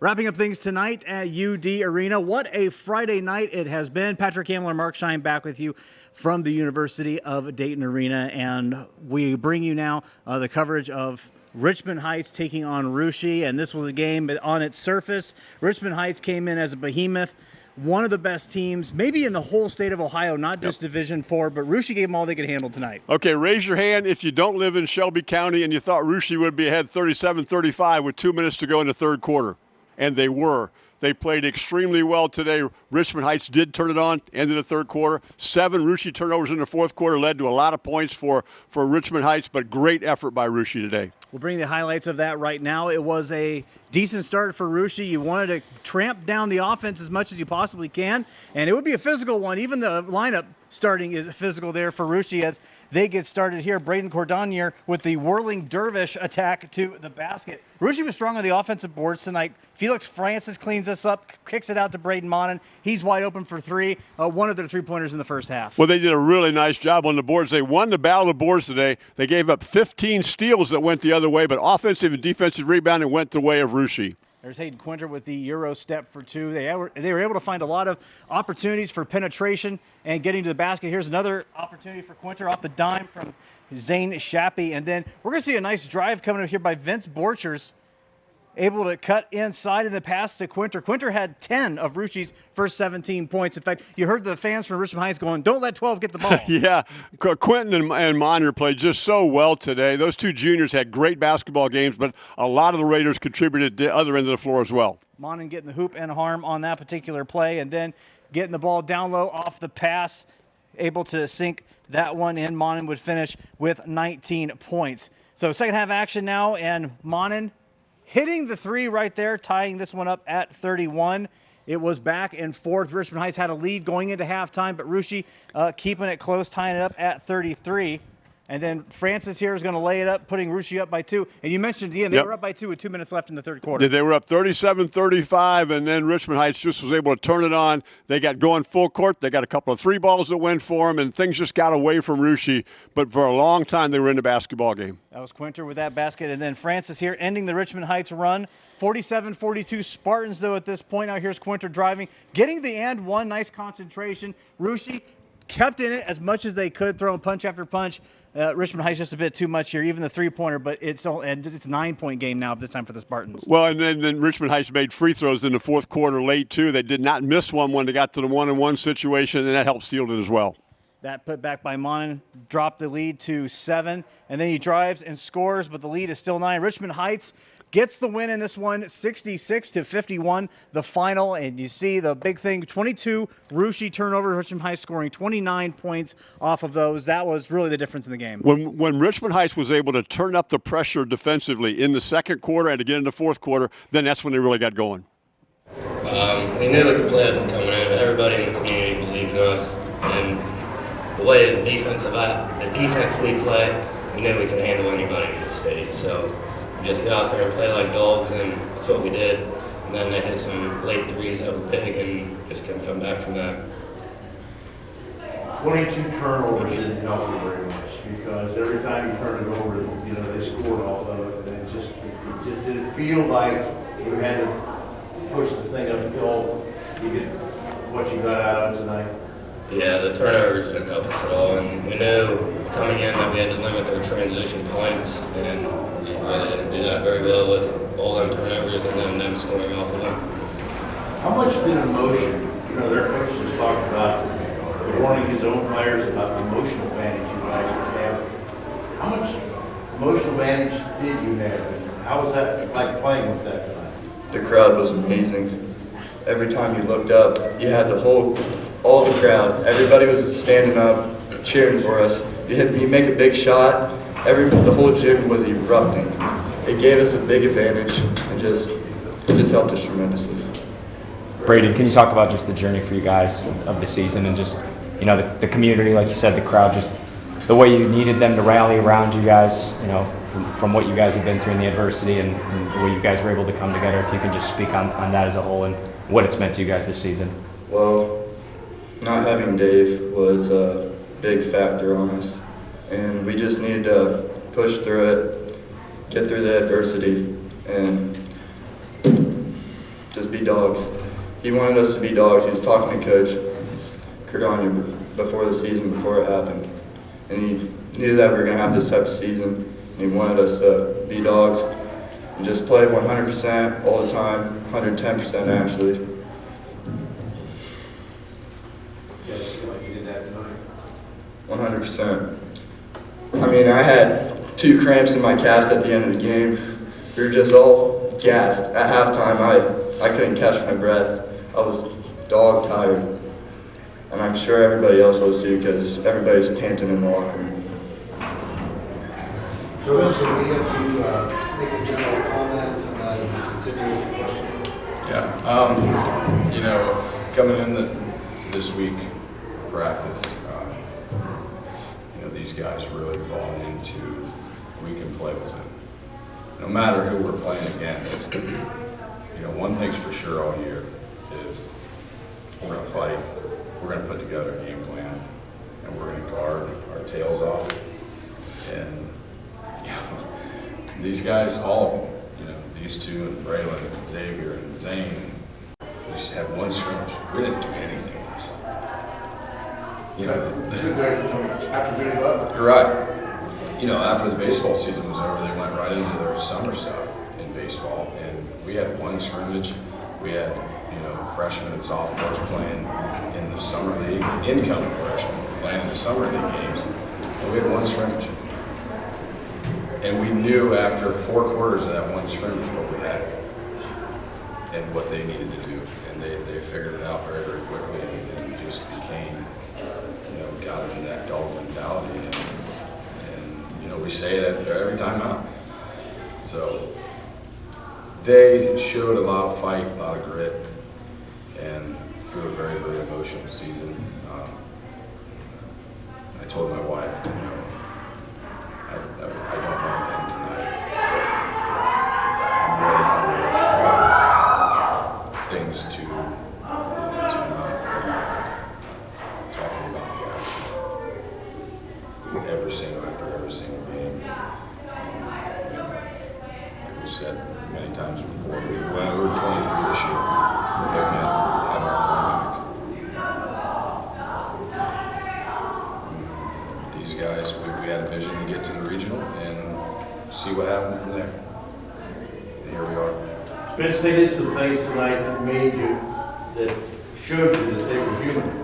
Wrapping up things tonight at UD Arena. What a Friday night it has been. Patrick Hamler, Mark Shine back with you from the University of Dayton Arena. And we bring you now uh, the coverage of Richmond Heights taking on Russia. And this was a game on its surface. Richmond Heights came in as a behemoth. One of the best teams, maybe in the whole state of Ohio, not just yep. Division Four, but Russia gave them all they could handle tonight. Okay, raise your hand if you don't live in Shelby County and you thought Russia would be ahead 37 35 with two minutes to go in the third quarter and they were. They played extremely well today. Richmond Heights did turn it on, end of the third quarter. Seven Russia turnovers in the fourth quarter led to a lot of points for, for Richmond Heights, but great effort by Russia today. We'll bring the highlights of that right now. It was a decent start for Russia. You wanted to tramp down the offense as much as you possibly can, and it would be a physical one. Even the lineup starting is physical there for Russia as they get started here. Braden Cordonier with the whirling dervish attack to the basket. Russia was strong on the offensive boards tonight. Felix Francis cleans this up, kicks it out to Braden Monin. He's wide open for three. Uh, one of their three pointers in the first half. Well, they did a really nice job on the boards. They won the battle of the boards today. They gave up 15 steals that went the other way, but offensive and defensive rebounding went the way of Russia. There's Hayden Quinter with the Euro step for two. They were, they were able to find a lot of opportunities for penetration and getting to the basket. Here's another opportunity for Quinter off the dime from Zane Shappy. And then we're going to see a nice drive coming up here by Vince Borchers able to cut inside in the pass to Quinter. Quinter had 10 of Russia's first 17 points. In fact, you heard the fans from Richmond Heights going, don't let 12 get the ball. yeah, Quinter and, and played just so well today. Those two juniors had great basketball games, but a lot of the Raiders contributed to the other end of the floor as well. Monin getting the hoop and harm on that particular play, and then getting the ball down low off the pass, able to sink that one in. Monin would finish with 19 points. So second half action now, and Monin hitting the three right there, tying this one up at 31. It was back and forth. Richmond Heights had a lead going into halftime, but Russia uh, keeping it close, tying it up at 33. And then Francis here is going to lay it up, putting Russia up by two. And you mentioned, Ian, they yep. were up by two with two minutes left in the third quarter. They were up 37 35, and then Richmond Heights just was able to turn it on. They got going full court. They got a couple of three balls that went for them, and things just got away from Russia. But for a long time, they were in the basketball game. That was Quinter with that basket. And then Francis here ending the Richmond Heights run. 47 42 Spartans, though, at this point. Now here's Quinter driving, getting the and one. Nice concentration. Russia kept in it as much as they could, throwing punch after punch. Uh, Richmond Heights just a bit too much here, even the three pointer, but it's all, and it's nine point game now this time for the Spartans. Well, and then, then Richmond Heights made free throws in the fourth quarter late too. They did not miss one when they got to the one and one situation, and that helped seal it as well. That put back by Monin dropped the lead to seven, and then he drives and scores, but the lead is still nine. Richmond Heights gets the win in this one 66 to 51 the final. And you see the big thing 22 Russia turnovers Richmond Heights scoring 29 points off of those. That was really the difference in the game. When when Richmond Heights was able to turn up the pressure defensively in the second quarter and again in the fourth quarter then that's when they really got going. Um, we knew we could play with them coming in everybody in the community believed in us. And the way the defensive the defense we play we knew we could handle anybody in the state. So just go out there and play like dogs, and that's what we did. And then they hit some late threes that were big, and just couldn't come back from that. 22 turnovers didn't help you very much because every time you turn it over, you know, they scored off of it. And it just, it just didn't feel like you had to push the thing uphill to get what you got out of tonight. Yeah, the turnovers didn't help us at all. And we knew coming in that we had to limit their transition points. And we really didn't do that very well with all them turnovers and then them scoring off of them. How much did emotion, you know, their coach just talked about warning his own players about the emotional advantage you guys would have. How much emotional advantage did you have? And how was that like playing with that tonight? The crowd was amazing. Every time you looked up, you had the whole, all the crowd. Everybody was standing up, cheering for us. You hit, you make a big shot, every the whole gym was erupting. It gave us a big advantage and just it just helped us tremendously. Braden, can you talk about just the journey for you guys of the season and just you know the, the community, like you said, the crowd, just the way you needed them to rally around you guys, you know, from, from what you guys have been through in the adversity and, and the way you guys were able to come together. If you can just speak on, on that as a whole and what it's meant to you guys this season. Well, not having Dave was a big factor on us and we just need to push through it, get through the adversity, and just be dogs. He wanted us to be dogs. He was talking to Coach Cordonier before the season, before it happened. And he knew that we were going to have this type of season. And he wanted us to be dogs and just play 100% all the time, 110% actually. Yes, like you did that tonight. 100%. I mean, I had two cramps in my calves at the end of the game. We were just all gassed. At halftime, I, I couldn't catch my breath. I was dog tired. And I'm sure everybody else was too because everybody's panting in the locker room. So, Mr. We have to uh, make a general comment and then continue with the question. Yeah, um, you know, coming in the, this week practice, you know, these guys really bought into we can play with them. No matter who we're playing against, you know, one thing's for sure all year is we're gonna fight, we're gonna put together a game plan, and we're gonna guard our tails off. And, you know, these guys, all of them, you know, these two and Braylon and Xavier and Zane, just had one scrimmage. We didn't do anything. You know, After Vinny Butler. you're right. You know, after the baseball season was over, they went right into their summer stuff in baseball, and we had one scrimmage. We had, you know, freshmen and sophomores playing in the summer league, incoming freshmen playing in the summer league games, and we had one scrimmage. And we knew after four quarters of that one scrimmage what we had and what they needed to do, and they, they figured it out very, very quickly, and, and just became, you know, got into that dog mentality, and, and, you know, we say it every, every time out. So, they showed a lot of fight, a lot of grit, and through a very, very emotional season. Um, I told my wife, you know, I, I, I don't want to end tonight, I'm ready for things to, single, after every single game. And, um, Like we said many times before, we went over twenty-three this year. Figment had our fullback. These guys, we, we had a vision to get to the regional and see what happened from there. And here we are. Spence, they did some things tonight that made you, that showed you that they were human.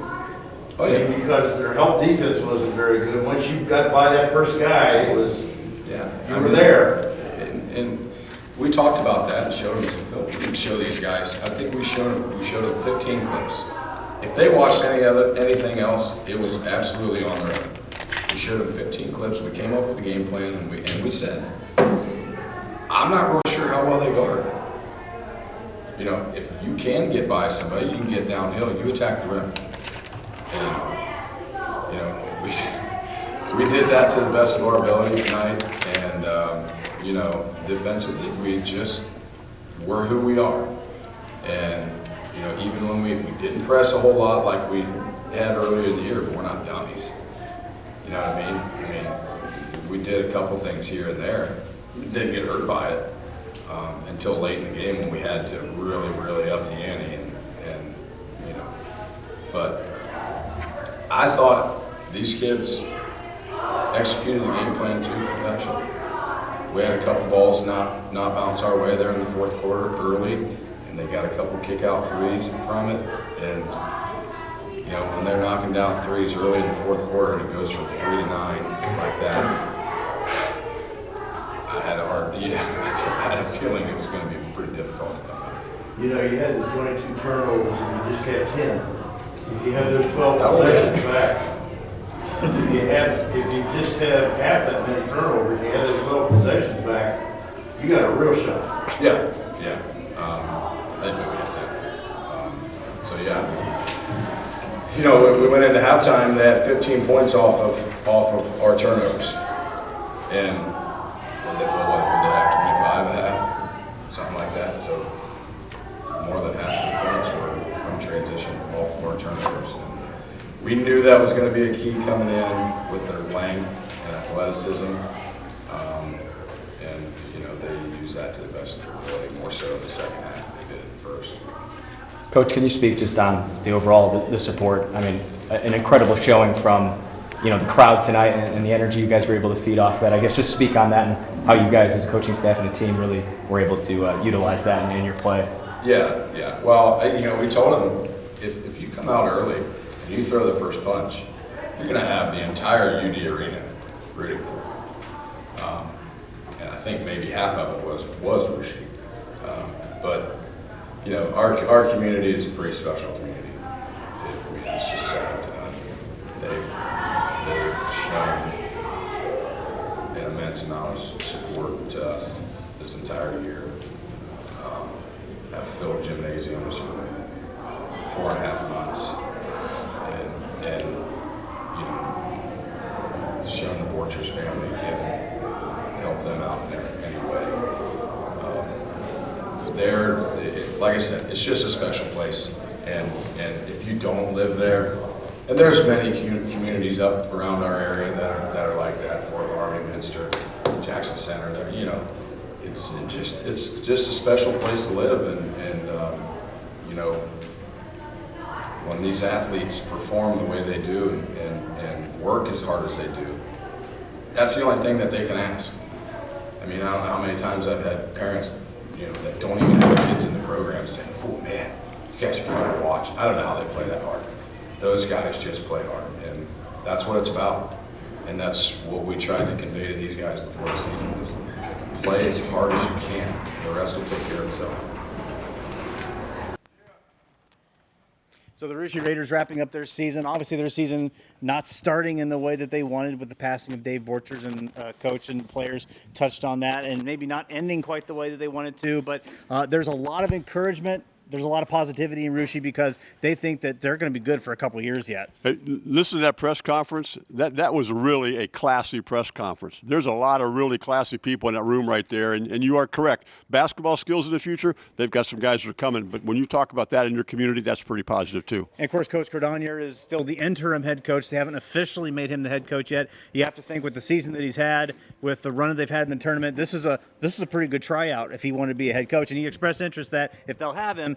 Oh, mean, Because their help defense wasn't very good. Once you got by that first guy, it was, Yeah. you I were mean, there. And, and we talked about that and showed them some film. We didn't show these guys, I think we showed them, we showed them fifteen clips. If they watched any other, anything else, it was absolutely on their own. We showed them fifteen clips, we came up with a game plan and we, and we said, I'm not real sure how well they guard. You know, if you can get by somebody, you can get downhill, you attack the rim. And, you know, we, we did that to the best of our ability tonight, and, um, you know, defensively, we just, we're who we are. And, you know, even when we, we didn't press a whole lot like we had earlier in the year, but we're not dummies. You know what I mean? I mean, we did a couple things here and there, didn't get hurt by it, um, until late in the game when we had to really, really up the ante and, and, you know, but I thought these kids executed the game plan to perfection. We had a couple balls not, not bounce our way there in the fourth quarter early, and they got a couple kick out threes from it. And, you know, when they're knocking down threes early in the fourth quarter and it goes from three to nine like that, I had a hard, yeah, I had a feeling it was gonna be pretty difficult to come out. You know, you had the twenty-two turnovers and you just had ten. If you have those twelve possessions back, if you have, if you just have half that many turnovers, you have those twelve possessions back, you got a real shot. Yeah, yeah. Um, I didn't know we had that. Um, so yeah. You know, we, we went into halftime, they had 15 points off of, off of our turnovers. And they, well, what, would they have 25 and a half? Something like that, so more than half of the points were from transition off of our turnovers. And We knew that was gonna be a key coming in with their length and athleticism. Um, and, you know, they used that to the best of their ability, more so in the second half than they did in the first. Coach, can you speak just on the overall, the, the support? I mean, an incredible showing from, you know, the crowd tonight and, and the energy you guys were able to feed off that. I guess just speak on that and how you guys as coaching staff and a team really were able to uh, utilize that in, in your play. Yeah, yeah. Well, you know, we told them, if, if you come out early and you throw the first punch, you're gonna have the entire UD arena rooting for you. Um, And I think maybe half of it was, was Russia. Um, But, you know, our, our community is a pretty special community. It- I mean, it's just second to none. They've, they've shown an immense amount of support to us this entire year have filled gymnasiums for four and a half months. And, you know, shown the Borchers family, given, help them out in any way. Um, They're, it- like I said, it's just a special place. And, and if you don't live there, and there's many communities up around our area that are, that are like that, Fort Loramie, Minster, Jackson Center, there, you know, it's it just, it's just a special place to live and, and, um, you know, when these athletes perform the way they do and, and, and work as hard as they do, that's the only thing that they can ask. I mean, I don't know how many times I've had parents, you know, that don't even have kids in the program saying, oh man, you guys are fun to watch. I don't know how they play that hard. Those guys just play hard and that's what it's about. And that's what we tried to convey to these guys before the season is play as hard as you can. The rest will take care of itself. So the Russia Raiders wrapping up their season. Obviously, their season not starting in the way that they wanted with the passing of Dave Borchers and uh, coach and players touched on that, and maybe not ending quite the way that they wanted to. But uh, there's a lot of encouragement. There's a lot of positivity in Russia because they think that they're going to be good for a couple years yet. Hey, listen to that press conference. That that was really a classy press conference. There's a lot of really classy people in that room right there, and, and you are correct. Basketball skills in the future, they've got some guys that are coming. But when you talk about that in your community, that's pretty positive too. And of course, Coach Cordonier is still the interim head coach. They haven't officially made him the head coach yet. You have to think with the season that he's had, with the run that they've had in the tournament, this is a this is a pretty good tryout if he wanted to be a head coach. And he expressed interest that if they'll have him,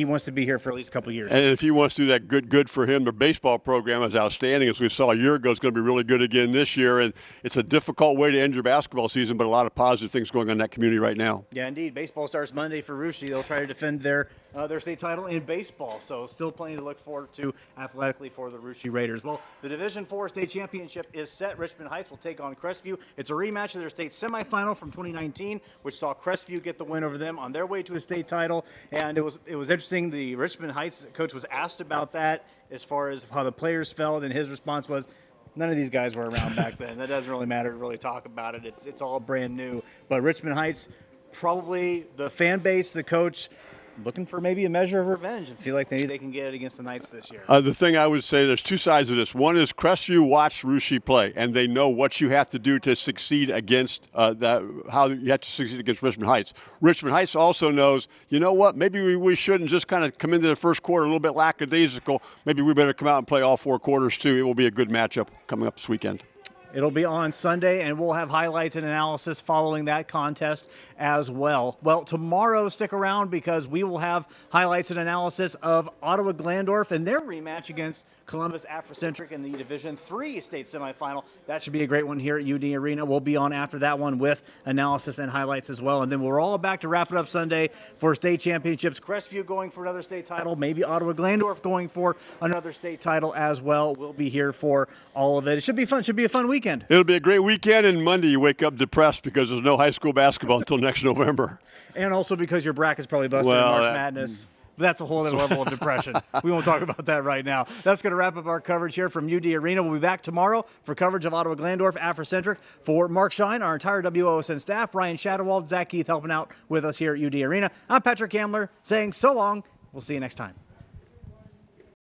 he wants to be here for at least a couple years. And if he wants to do that, good, good for him. The baseball program is outstanding, as we saw a year ago. It's going to be really good again this year, and it's a difficult way to end your basketball season, but a lot of positive things going on in that community right now. Yeah, indeed. Baseball starts Monday for Russia. They'll try to defend their uh, their state title in baseball. So still plenty to look forward to athletically for the Russia Raiders. Well, the Division Four state championship is set. Richmond Heights will take on Crestview. It's a rematch of their state semifinal from 2019, which saw Crestview get the win over them on their way to a state title. And it was it was interesting. The Richmond Heights coach was asked about that as far as how the players felt, and his response was. None of these guys were around back then. That doesn't really matter to really talk about it. It's it's all brand new. But Richmond Heights, probably the fan base, the coach, looking for maybe a measure of revenge and feel like maybe they can get it against the Knights this year. Uh, the thing I would say, there's two sides of this. One is Crestview watched Russia play, and they know what you have to do to succeed against uh, that. How you have to succeed against Richmond Heights. Richmond Heights also knows, you know what? Maybe we, we shouldn't just kind of come into the first quarter a little bit lackadaisical. Maybe we better come out and play all four quarters too. It will be a good matchup coming up this weekend. It'll be on Sunday, and we'll have highlights and analysis following that contest as well. Well, tomorrow, stick around because we will have highlights and analysis of Ottawa Glandorf and their rematch against Columbus Afrocentric in the Division Three state semifinal. That should be a great one here at UD Arena. We'll be on after that one with analysis and highlights as well. And then we're all back to wrap it up Sunday for state championships. Crestview going for another state title, maybe Ottawa Glandorf going for another state title as well. We'll be here for all of it. It should be fun. Should be a fun weekend. It'll be a great weekend, and Monday you wake up depressed because there's no high school basketball until next November. And also because your bracket's probably busted in March that- Madness. But that's a whole other level of depression. We won't talk about that right now. That's going to wrap up our coverage here from UD Arena. We'll be back tomorrow for coverage of Ottawa Glandorf Afrocentric. For Mark Shine, our entire WOSN staff, Ryan Shadowald, Zach Keith helping out with us here at UD Arena. I'm Patrick Hamler saying so long. We'll see you next time.